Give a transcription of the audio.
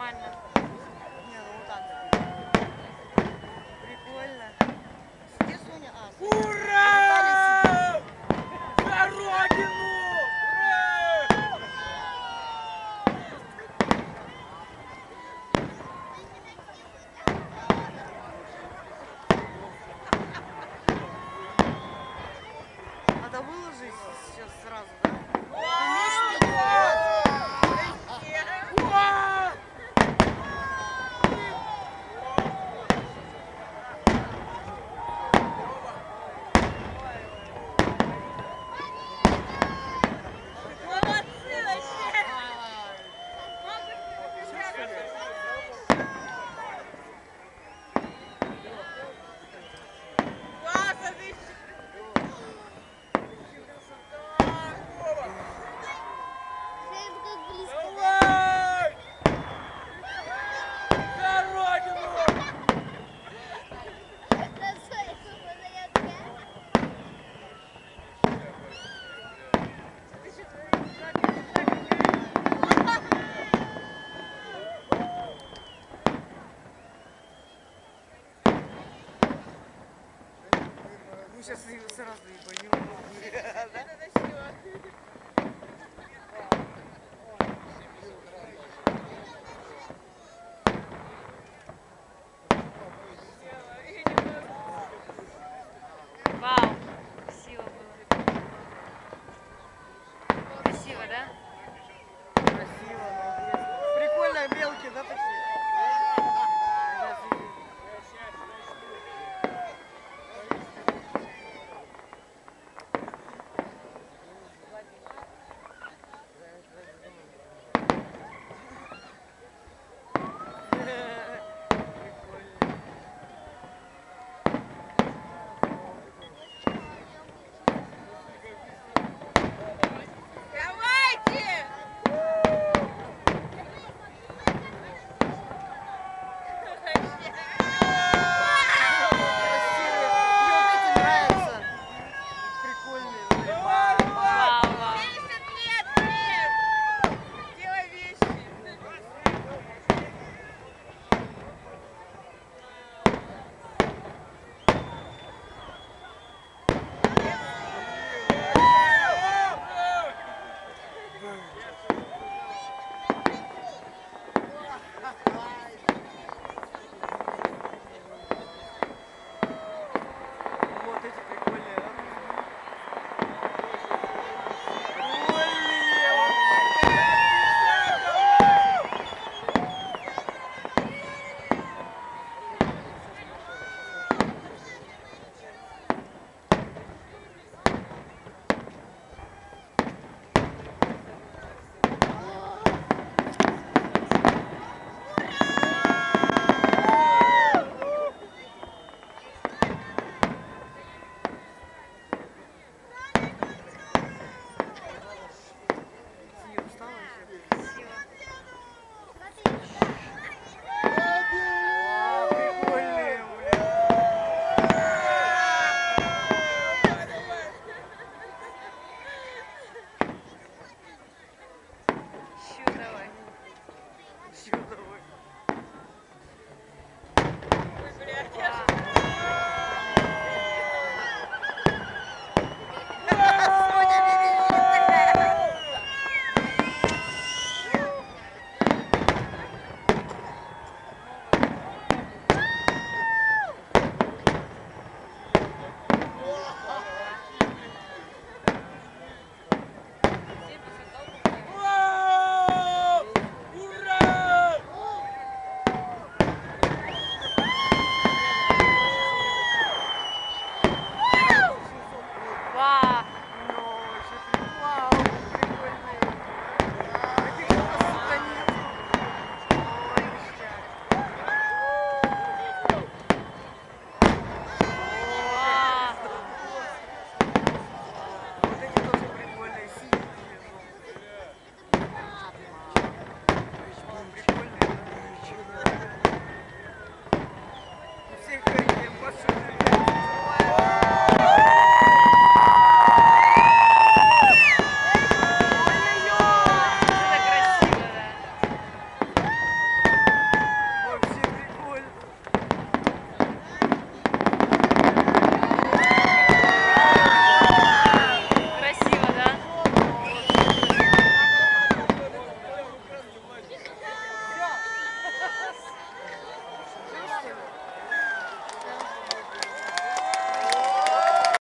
нормально. Не, ну вот так. Прикольно. Где Соня? А, Соня. Мы сейчас сразу ебанем. Это все.